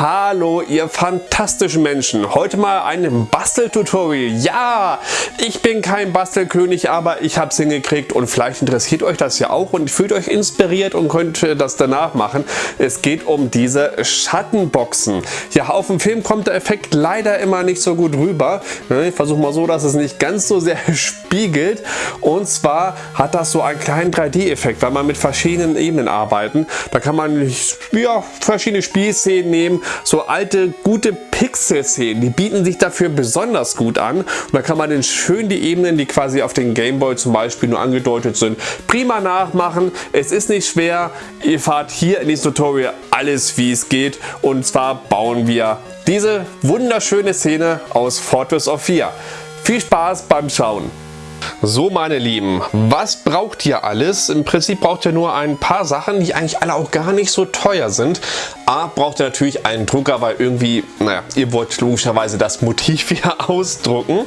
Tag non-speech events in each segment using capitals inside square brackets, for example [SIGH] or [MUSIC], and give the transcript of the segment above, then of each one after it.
Hallo ihr fantastischen Menschen, heute mal ein Basteltutorial. Ja, ich bin kein Bastelkönig, aber ich habe es hingekriegt und vielleicht interessiert euch das ja auch und fühlt euch inspiriert und könnt das danach machen. Es geht um diese Schattenboxen. Ja, auf dem Film kommt der Effekt leider immer nicht so gut rüber. Ne, ich versuche mal so, dass es nicht ganz so sehr [LAUGHS] spiegelt und zwar hat das so einen kleinen 3D-Effekt, weil man mit verschiedenen Ebenen arbeiten. Da kann man ja, verschiedene Spielszenen nehmen, so alte, gute Pixel-Szenen, die bieten sich dafür besonders gut an. Und da kann man dann schön die Ebenen, die quasi auf den Gameboy zum Beispiel nur angedeutet sind, prima nachmachen. Es ist nicht schwer. Ihr fahrt hier in diesem Tutorial alles wie es geht. Und zwar bauen wir diese wunderschöne Szene aus Fortress of 4. Viel Spaß beim Schauen! So meine Lieben, was braucht ihr alles? Im Prinzip braucht ihr nur ein paar Sachen, die eigentlich alle auch gar nicht so teuer sind. A, braucht ihr natürlich einen Drucker, weil irgendwie, naja, ihr wollt logischerweise das Motiv [LAUGHS] hier ausdrucken.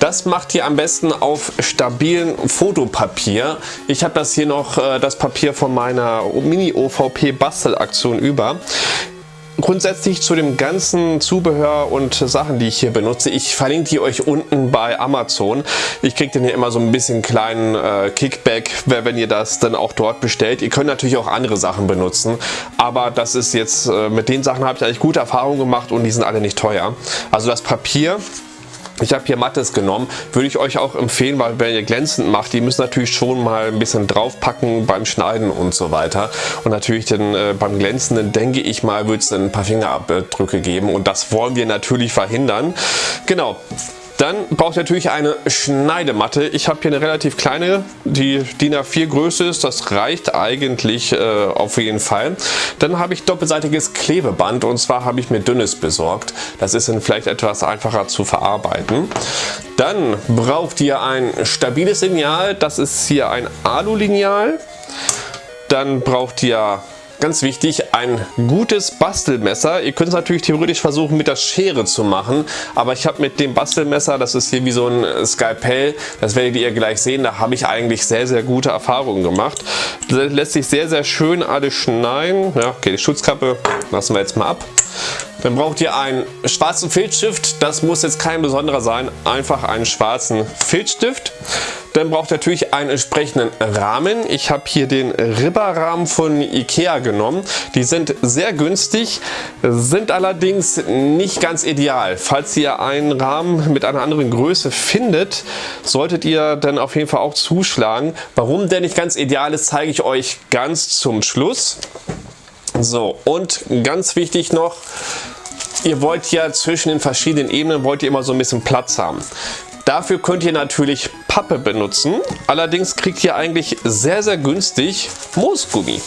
Das macht ihr am besten auf stabilen Fotopapier. Ich habe das hier noch, äh, das Papier von meiner Mini-OVP-Bastelaktion über grundsätzlich zu dem ganzen Zubehör und Sachen, die ich hier benutze, ich verlinke die euch unten bei Amazon. Ich kriege dann hier immer so ein bisschen kleinen äh, Kickback, wenn ihr das dann auch dort bestellt. Ihr könnt natürlich auch andere Sachen benutzen, aber das ist jetzt, äh, mit den Sachen habe ich eigentlich gute Erfahrungen gemacht und die sind alle nicht teuer. Also das Papier ich habe hier Mattes genommen, würde ich euch auch empfehlen, weil wenn ihr glänzend macht, die müssen natürlich schon mal ein bisschen draufpacken beim Schneiden und so weiter. Und natürlich dann äh, beim glänzenden, denke ich mal, wird es ein paar Fingerabdrücke geben und das wollen wir natürlich verhindern. Genau, dann braucht ihr natürlich eine Schneidematte. Ich habe hier eine relativ kleine, die DIN A4 Größe ist. Das reicht eigentlich äh, auf jeden Fall. Dann habe ich doppelseitiges Klebeband und zwar habe ich mir dünnes besorgt. Das ist dann vielleicht etwas einfacher zu verarbeiten. Dann braucht ihr ein stabiles Lineal. Das ist hier ein Alu-Lineal. Dann braucht ihr Ganz wichtig, ein gutes Bastelmesser. Ihr könnt es natürlich theoretisch versuchen mit der Schere zu machen, aber ich habe mit dem Bastelmesser, das ist hier wie so ein Skalpell, das werdet ihr gleich sehen, da habe ich eigentlich sehr, sehr gute Erfahrungen gemacht. Das lässt sich sehr, sehr schön alles schneiden. Ja, okay, die Schutzkappe lassen wir jetzt mal ab. Dann braucht ihr einen schwarzen Filzstift. Das muss jetzt kein besonderer sein, einfach einen schwarzen Filzstift. Dann braucht ihr natürlich einen entsprechenden Rahmen. Ich habe hier den Ribberrahmen von Ikea genommen. Die sind sehr günstig, sind allerdings nicht ganz ideal. Falls ihr einen Rahmen mit einer anderen Größe findet, solltet ihr dann auf jeden Fall auch zuschlagen. Warum der nicht ganz ideal ist, zeige ich euch ganz zum Schluss. So, und ganz wichtig noch, ihr wollt ja zwischen den verschiedenen Ebenen wollt ihr immer so ein bisschen Platz haben. Dafür könnt ihr natürlich Pappe benutzen. Allerdings kriegt ihr eigentlich sehr, sehr günstig Moosgummi.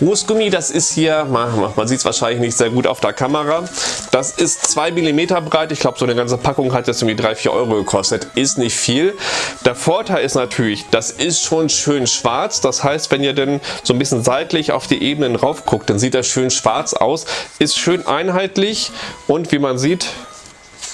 Moosgummi, das ist hier, man, sieht es wahrscheinlich nicht sehr gut auf der Kamera, das ist 2 mm breit. Ich glaube, so eine ganze Packung hat jetzt irgendwie 3-4 Euro gekostet. Ist nicht viel. Der Vorteil ist natürlich, das ist schon schön schwarz. Das heißt, wenn ihr denn so ein bisschen seitlich auf die Ebenen rauf guckt, dann sieht das schön schwarz aus. Ist schön einheitlich und wie man sieht,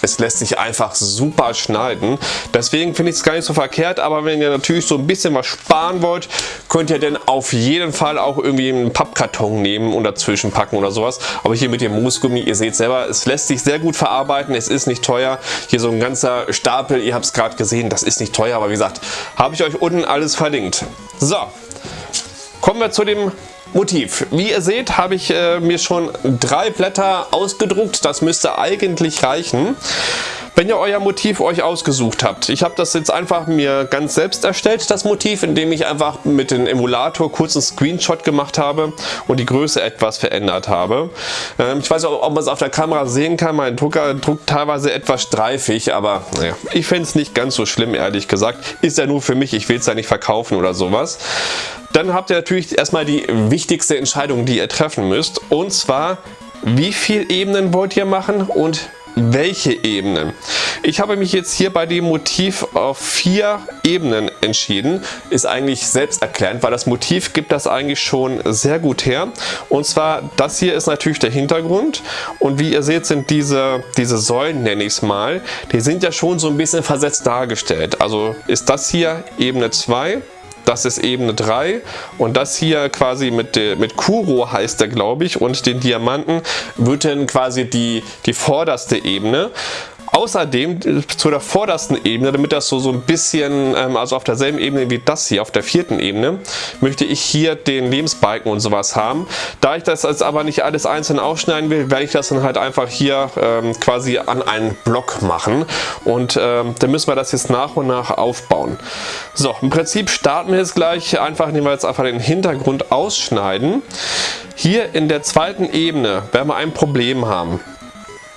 es lässt sich einfach super schneiden. Deswegen finde ich es gar nicht so verkehrt, aber wenn ihr natürlich so ein bisschen was sparen wollt, könnt ihr dann auf jeden Fall auch irgendwie einen Pappkarton nehmen und dazwischen packen oder sowas. Aber hier mit dem Moosgummi, ihr seht selber, es lässt sich sehr gut verarbeiten, es ist nicht teuer. Hier so ein ganzer Stapel, ihr habt es gerade gesehen, das ist nicht teuer, aber wie gesagt, habe ich euch unten alles verlinkt. So, kommen wir zu dem Motiv. Wie ihr seht, habe ich äh, mir schon drei Blätter ausgedruckt. Das müsste eigentlich reichen. Wenn ihr euer Motiv euch ausgesucht habt, ich habe das jetzt einfach mir ganz selbst erstellt, das Motiv, indem ich einfach mit dem Emulator kurz einen Screenshot gemacht habe und die Größe etwas verändert habe. Ähm, ich weiß auch, ob man es auf der Kamera sehen kann, mein Drucker druckt teilweise etwas streifig, aber naja, ich fände es nicht ganz so schlimm, ehrlich gesagt. Ist ja nur für mich, ich will es ja nicht verkaufen oder sowas. Dann habt ihr natürlich erstmal die wichtigste Entscheidung, die ihr treffen müsst, und zwar, wie viele Ebenen wollt ihr machen und welche Ebenen. Ich habe mich jetzt hier bei dem Motiv auf vier Ebenen entschieden. Ist eigentlich selbsterklärend, weil das Motiv gibt das eigentlich schon sehr gut her. Und zwar, das hier ist natürlich der Hintergrund. Und wie ihr seht, sind diese, diese Säulen, nenne ich es mal, die sind ja schon so ein bisschen versetzt dargestellt. Also ist das hier Ebene 2, das ist Ebene 3 und das hier quasi mit, mit Kuro heißt er glaube ich und den Diamanten wird dann quasi die, die vorderste Ebene. Außerdem zu der vordersten Ebene, damit das so, so ein bisschen, ähm, also auf derselben Ebene wie das hier, auf der vierten Ebene, möchte ich hier den Lebensbalken und sowas haben. Da ich das jetzt aber nicht alles einzeln aufschneiden will, werde ich das dann halt einfach hier ähm, quasi an einen Block machen. Und ähm, dann müssen wir das jetzt nach und nach aufbauen. So, im Prinzip starten wir jetzt gleich einfach, indem wir jetzt einfach den Hintergrund ausschneiden. Hier in der zweiten Ebene werden wir ein Problem haben.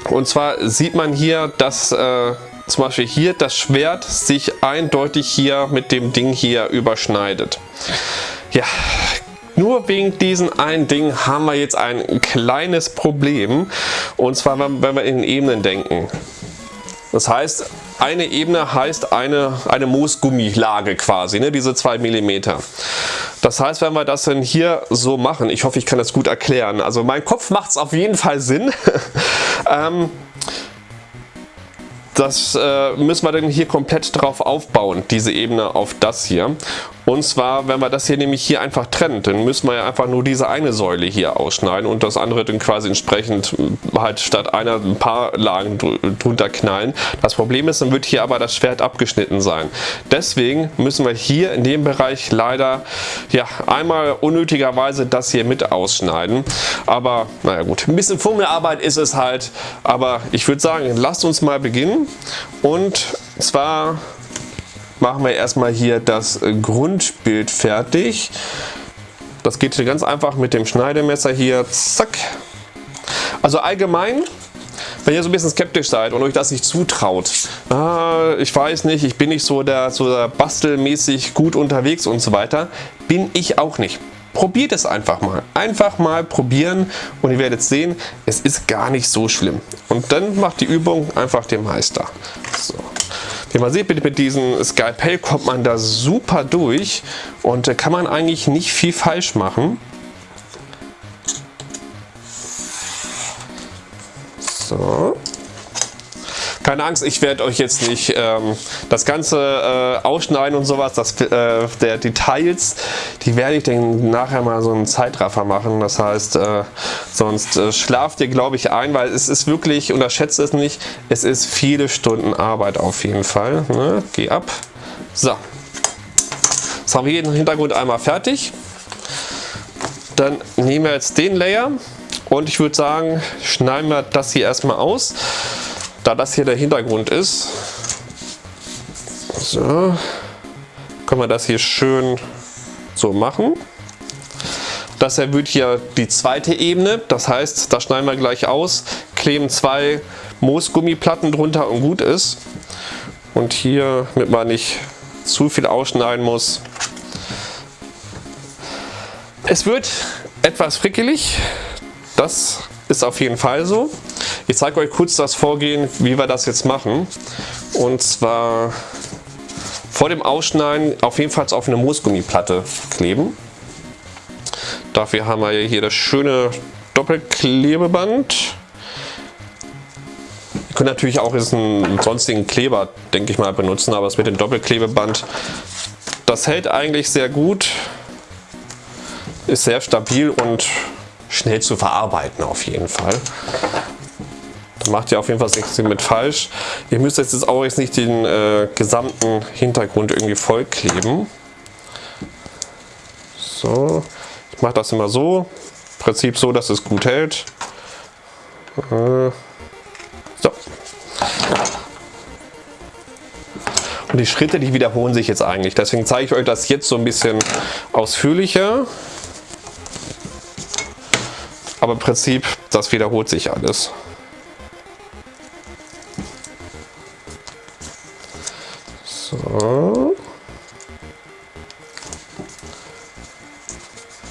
Und zwar sieht man hier, dass äh, zum Beispiel hier das Schwert sich eindeutig hier mit dem Ding hier überschneidet. Ja, nur wegen diesem einen Ding haben wir jetzt ein kleines Problem. Und zwar, wenn wir in Ebenen denken. Das heißt, eine Ebene heißt eine, eine Moosgummilage quasi, ne, diese 2 mm. Das heißt, wenn wir das denn hier so machen, ich hoffe, ich kann das gut erklären. Also mein Kopf macht es auf jeden Fall Sinn. [LAUGHS] ähm, das äh, müssen wir dann hier komplett drauf aufbauen, diese Ebene auf das hier. Und zwar, wenn wir das hier nämlich hier einfach trennen, dann müssen wir ja einfach nur diese eine Säule hier ausschneiden und das andere dann quasi entsprechend äh, halt statt einer ein paar Lagen drunter knallen. Das Problem ist, dann wird hier aber das Schwert abgeschnitten sein. Deswegen müssen wir hier in dem Bereich leider ja einmal unnötigerweise das hier mit ausschneiden. Aber naja gut, ein bisschen Fummelarbeit ist es halt. Aber ich würde sagen, lasst uns mal beginnen. Und zwar machen wir erstmal hier das Grundbild fertig. Das geht hier ganz einfach mit dem Schneidemesser hier, zack. Also allgemein, wenn ihr so ein bisschen skeptisch seid und euch das nicht zutraut, ah, ich weiß nicht, ich bin nicht so der, so der bastelmäßig gut unterwegs und so weiter, bin ich auch nicht. Probiert es einfach mal. Einfach mal probieren und ihr werdet sehen, es ist gar nicht so schlimm. Und dann macht die Übung einfach den Meister. So. Wie man sieht, mit, mit diesem Skalpell kommt man da super durch und da kann man eigentlich nicht viel falsch machen. So. Keine Angst, ich werde euch jetzt nicht ähm, das Ganze äh, ausschneiden und sowas. Das, äh, der Details, die werde ich dann nachher mal so einen Zeitraffer machen. Das heißt, äh, sonst äh, schlaft ihr glaube ich ein, weil es ist wirklich, unterschätzt es nicht, es ist viele Stunden Arbeit auf jeden Fall. Ne? Geh ab. So. Jetzt haben wir hier den Hintergrund einmal fertig. Dann nehmen wir jetzt den Layer und ich würde sagen, schneiden wir das hier erstmal aus da das hier der Hintergrund ist, so, können wir das hier schön so machen. Das erhöht hier die zweite Ebene, das heißt, da schneiden wir gleich aus, kleben zwei Moosgummiplatten drunter und gut ist. Und hier, damit man nicht zu viel ausschneiden muss. Es wird etwas frickelig, das ist auf jeden Fall so. Ich zeige euch kurz das Vorgehen, wie wir das jetzt machen. Und zwar vor dem Ausschneiden auf jeden Fall auf eine Moosgummiplatte kleben. Dafür haben wir hier das schöne Doppelklebeband. Ihr könnt natürlich auch einen sonstigen Kleber, denke ich mal, benutzen, aber das mit dem Doppelklebeband, das hält eigentlich sehr gut, ist sehr stabil und schnell zu verarbeiten auf jeden Fall. Macht ihr auf jeden Fall nichts mit falsch. Ihr müsst jetzt auch jetzt nicht den äh, gesamten Hintergrund irgendwie voll kleben. So, ich mache das immer so. Im Prinzip so, dass es gut hält. Äh, so. Und die Schritte, die wiederholen sich jetzt eigentlich. Deswegen zeige ich euch das jetzt so ein bisschen ausführlicher. Aber im Prinzip, das wiederholt sich alles. So.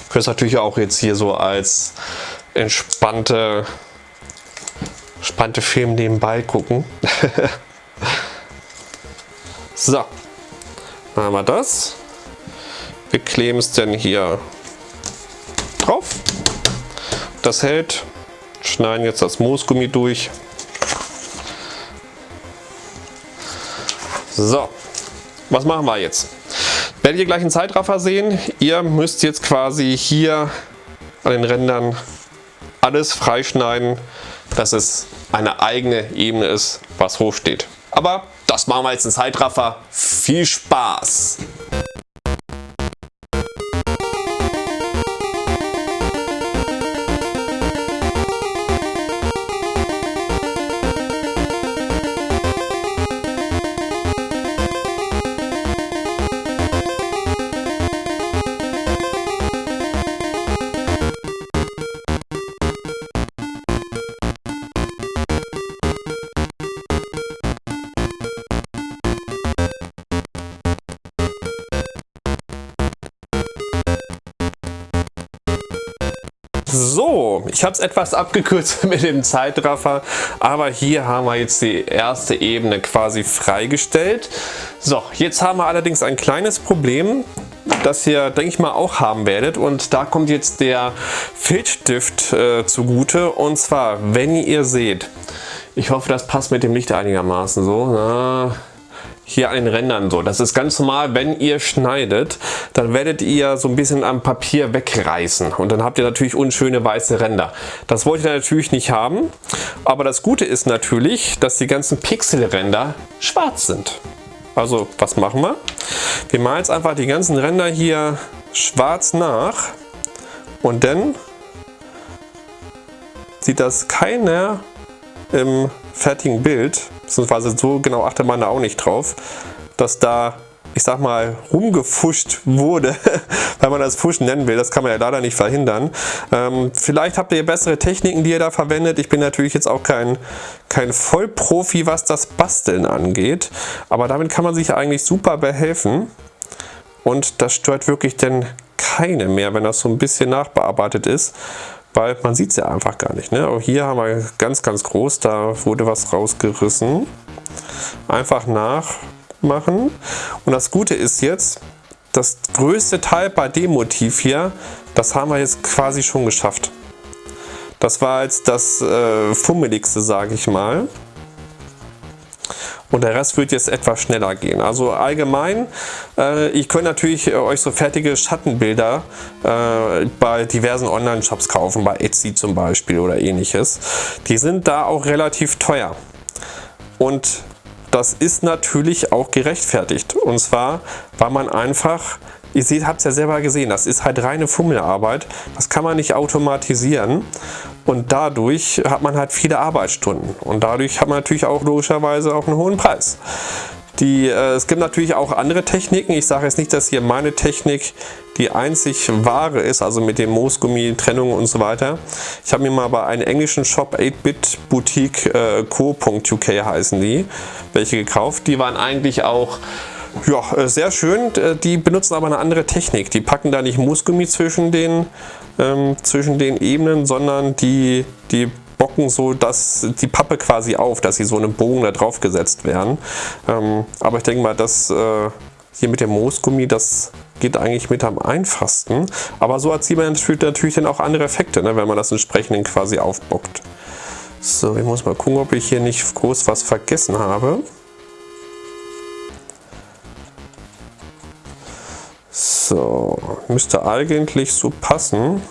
Könnt natürlich auch jetzt hier so als entspannte, entspannte Film nebenbei gucken. [LAUGHS] so, dann haben wir das. Wir kleben es dann hier drauf. Das hält. Schneiden jetzt das Moosgummi durch. So, was machen wir jetzt? Werdet ihr gleich einen Zeitraffer sehen. Ihr müsst jetzt quasi hier an den Rändern alles freischneiden, dass es eine eigene Ebene ist, was hoch steht. Aber das machen wir jetzt in Zeitraffer. Viel Spaß! Ich habe es etwas abgekürzt [LAUGHS] mit dem Zeitraffer, aber hier haben wir jetzt die erste Ebene quasi freigestellt. So, jetzt haben wir allerdings ein kleines Problem, das ihr, denke ich mal, auch haben werdet. Und da kommt jetzt der Filzstift äh, zugute. Und zwar, wenn ihr seht, ich hoffe, das passt mit dem Licht einigermaßen so. Na, hier den Rändern so. Das ist ganz normal, wenn ihr schneidet, dann werdet ihr so ein bisschen am Papier wegreißen und dann habt ihr natürlich unschöne weiße Ränder. Das wollt ihr natürlich nicht haben, aber das Gute ist natürlich, dass die ganzen Pixelränder schwarz sind. Also was machen wir? Wir malen jetzt einfach die ganzen Ränder hier schwarz nach und dann sieht das keiner im fertigen Bild, beziehungsweise so genau achtet man da auch nicht drauf, dass da, ich sag mal, rumgefuscht wurde, [LAUGHS] weil man das Fuschen nennen will. Das kann man ja leider nicht verhindern. Ähm, vielleicht habt ihr bessere Techniken, die ihr da verwendet. Ich bin natürlich jetzt auch kein, kein Vollprofi, was das Basteln angeht. Aber damit kann man sich eigentlich super behelfen. Und das stört wirklich denn keine mehr, wenn das so ein bisschen nachbearbeitet ist weil man sieht es ja einfach gar nicht. Ne? Auch hier haben wir ganz, ganz groß, da wurde was rausgerissen. Einfach nachmachen. Und das Gute ist jetzt, das größte Teil bei dem Motiv hier, das haben wir jetzt quasi schon geschafft. Das war jetzt das äh, fummeligste, sage ich mal und der Rest wird jetzt etwas schneller gehen. Also allgemein, äh, ich könnte natürlich äh, euch so fertige Schattenbilder äh, bei diversen Online-Shops kaufen, bei Etsy zum Beispiel oder ähnliches. Die sind da auch relativ teuer. Und das ist natürlich auch gerechtfertigt. Und zwar, weil man einfach Ihr seht, habt es ja selber gesehen, das ist halt reine Fummelarbeit. Das kann man nicht automatisieren. Und dadurch hat man halt viele Arbeitsstunden. Und dadurch hat man natürlich auch logischerweise auch einen hohen Preis. Die, äh, es gibt natürlich auch andere Techniken. Ich sage jetzt nicht, dass hier meine Technik die einzig wahre ist, also mit dem Moosgummi, Trennung und so weiter. Ich habe mir mal bei einem englischen Shop 8-Bit Boutique äh, Co.uk heißen die, welche gekauft. Die waren eigentlich auch ja, äh, sehr schön. Äh, die benutzen aber eine andere Technik. Die packen da nicht Moosgummi zwischen den, ähm, zwischen den Ebenen, sondern die, die bocken so dass die Pappe quasi auf, dass sie so einen Bogen da drauf gesetzt werden. Ähm, aber ich denke mal, dass äh, hier mit dem Moosgummi, das geht eigentlich mit am einfachsten. Aber so erzielt man natürlich, dann auch andere Effekte, ne, wenn man das entsprechend quasi aufbockt. So, ich muss mal gucken, ob ich hier nicht groß was vergessen habe. So, müsste eigentlich so passen.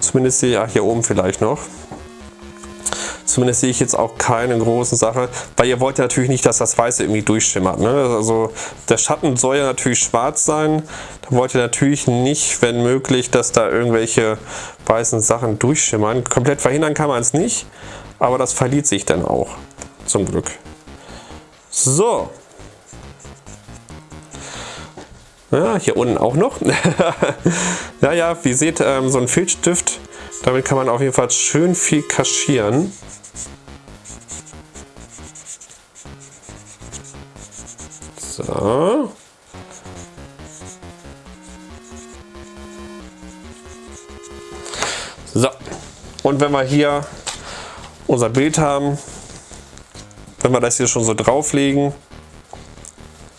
Zumindest sehe ich ja hier oben vielleicht noch. Zumindest sehe ich jetzt auch keine großen Sache, weil ihr wollt ja natürlich nicht, dass das Weiße irgendwie durchschimmert. Ne? Also der Schatten soll ja natürlich schwarz sein. Da wollt ihr natürlich nicht, wenn möglich, dass da irgendwelche weißen Sachen durchschimmern. Komplett verhindern kann man es nicht, aber das verliert sich dann auch. Zum Glück. So, Ja, hier unten auch noch. [LAUGHS] ja, ja, wie ihr seht, ähm, so ein Filzstift, damit kann man auf jeden Fall schön viel kaschieren. So. So. Und wenn wir hier unser Bild haben, wenn wir das hier schon so drauflegen,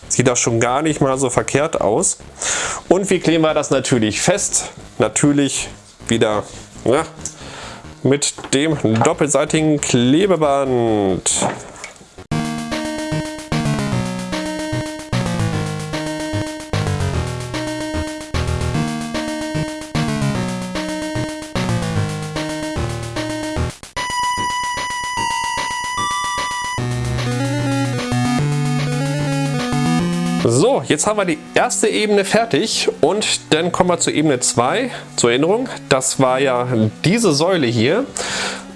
Sieht das schon gar nicht mal so verkehrt aus. Und wie kleben wir das natürlich fest? Natürlich wieder ja, mit dem doppelseitigen Klebeband. Jetzt haben wir die erste Ebene fertig und dann kommen wir zur Ebene 2. Zur Erinnerung, das war ja diese Säule hier.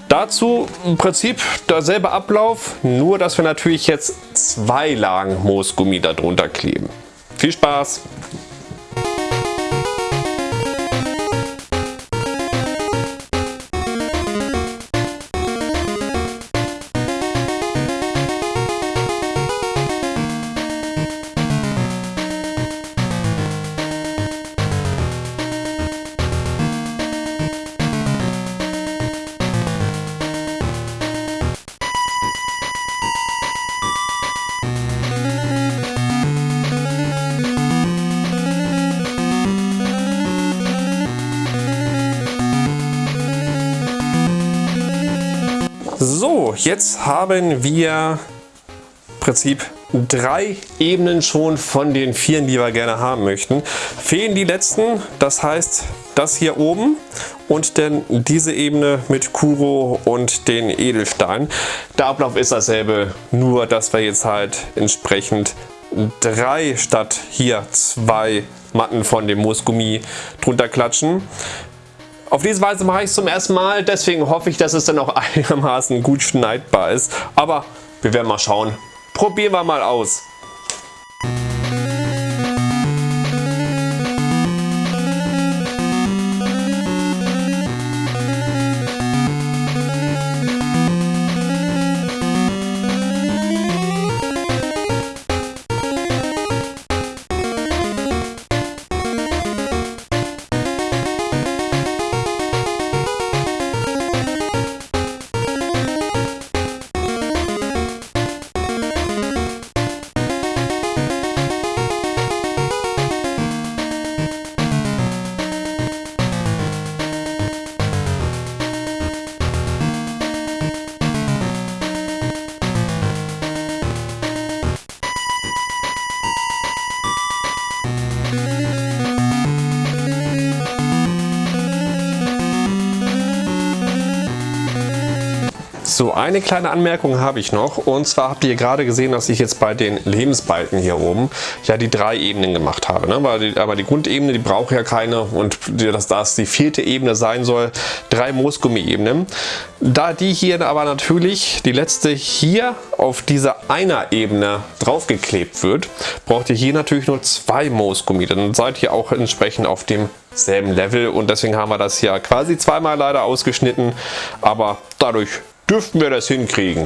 Dazu im Prinzip derselbe Ablauf, nur dass wir natürlich jetzt zwei Lagen Moosgummi darunter kleben. Viel Spaß! Jetzt haben wir im Prinzip drei Ebenen schon von den vier, die wir gerne haben möchten. Fehlen die letzten, das heißt das hier oben und dann diese Ebene mit Kuro und den Edelstein. Der Ablauf ist dasselbe, nur dass wir jetzt halt entsprechend drei statt hier zwei Matten von dem Moosgummi drunter klatschen. Auf diese Weise mache ich es zum ersten Mal, deswegen hoffe ich, dass es dann auch einigermaßen gut schneidbar ist. Aber wir werden mal schauen. Probieren wir mal aus. So, eine kleine Anmerkung habe ich noch. Und zwar habt ihr gerade gesehen, dass ich jetzt bei den Lebensbalken hier oben ja die drei Ebenen gemacht habe. Ne? Aber, die, aber die Grundebene, die braucht ja keine. Und dass das die vierte Ebene sein soll, drei Moosgummi-Ebenen. Da die hier aber natürlich, die letzte hier auf dieser einer Ebene draufgeklebt wird, braucht ihr hier natürlich nur zwei Moosgummi. Dann seid ihr auch entsprechend auf dem selben Level und deswegen haben wir das hier quasi zweimal leider ausgeschnitten, aber dadurch dürften wir das hinkriegen.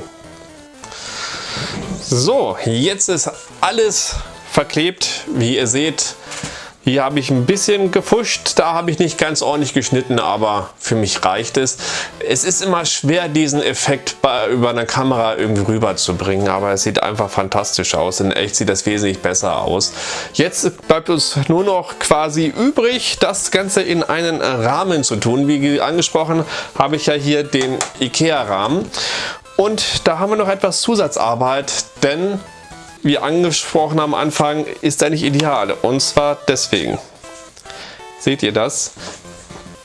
So, jetzt ist alles verklebt. Wie ihr seht, hier habe ich ein bisschen gefuscht, da habe ich nicht ganz ordentlich geschnitten, aber für mich reicht es. Es ist immer schwer, diesen Effekt bei, über eine Kamera irgendwie rüberzubringen, aber es sieht einfach fantastisch aus. In echt sieht das wesentlich besser aus. Jetzt bleibt uns nur noch quasi übrig, das Ganze in einen Rahmen zu tun. Wie angesprochen habe ich ja hier den Ikea-Rahmen. Und da haben wir noch etwas Zusatzarbeit, denn wie angesprochen am Anfang, ist er nicht ideal. Und zwar deswegen. Seht ihr das?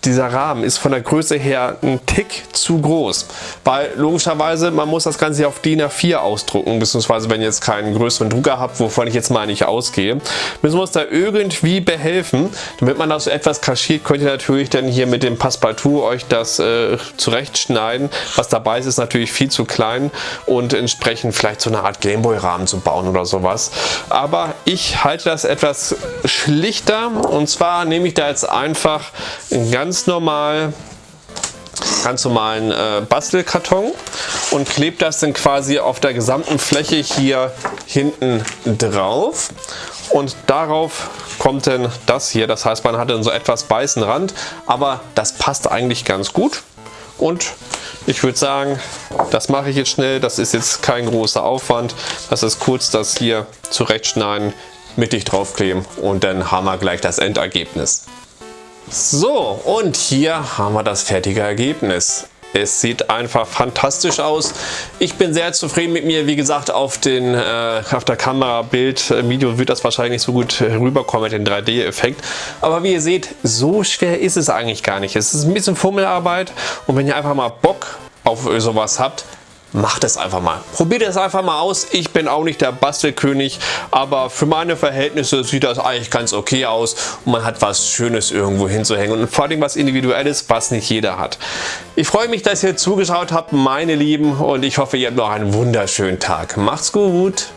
Dieser Rahmen ist von der Größe her ein Tick zu groß, weil logischerweise man muss das Ganze auf DIN A4 ausdrucken, beziehungsweise wenn ihr jetzt keinen größeren Drucker habt, wovon ich jetzt mal nicht ausgehe, müssen wir uns da irgendwie behelfen. Damit man das so etwas kaschiert, könnt ihr natürlich dann hier mit dem Passepartout euch das äh, zurechtschneiden. Was dabei ist, ist natürlich viel zu klein und entsprechend vielleicht so eine Art Gameboy-Rahmen zu bauen oder sowas. Aber ich halte das etwas schlichter und zwar nehme ich da jetzt einfach ein ganz ganz normal ganz normalen äh, Bastelkarton und klebt das dann quasi auf der gesamten Fläche hier hinten drauf. Und darauf kommt dann das hier, das heißt man hat dann so etwas weißen Rand, aber das passt eigentlich ganz gut. Und ich würde sagen, das mache ich jetzt schnell, das ist jetzt kein großer Aufwand, das ist kurz das hier zurechtschneiden, mittig draufkleben und dann haben wir gleich das Endergebnis. So, und hier haben wir das fertige Ergebnis. Es sieht einfach fantastisch aus. Ich bin sehr zufrieden mit mir. Wie gesagt, auf, den, äh, auf der Kamera, Bild, äh, Video wird das wahrscheinlich nicht so gut rüberkommen mit dem 3D-Effekt. Aber wie ihr seht, so schwer ist es eigentlich gar nicht. Es ist ein bisschen Fummelarbeit und wenn ihr einfach mal Bock auf sowas habt, macht es einfach mal. Probiert es einfach mal aus. Ich bin auch nicht der Bastelkönig, aber für meine Verhältnisse sieht das eigentlich ganz okay aus und man hat was Schönes irgendwo hinzuhängen und vor allem was Individuelles, was nicht jeder hat. Ich freue mich, dass ihr zugeschaut habt, meine Lieben, und ich hoffe, ihr habt noch einen wunderschönen Tag. Macht's gut!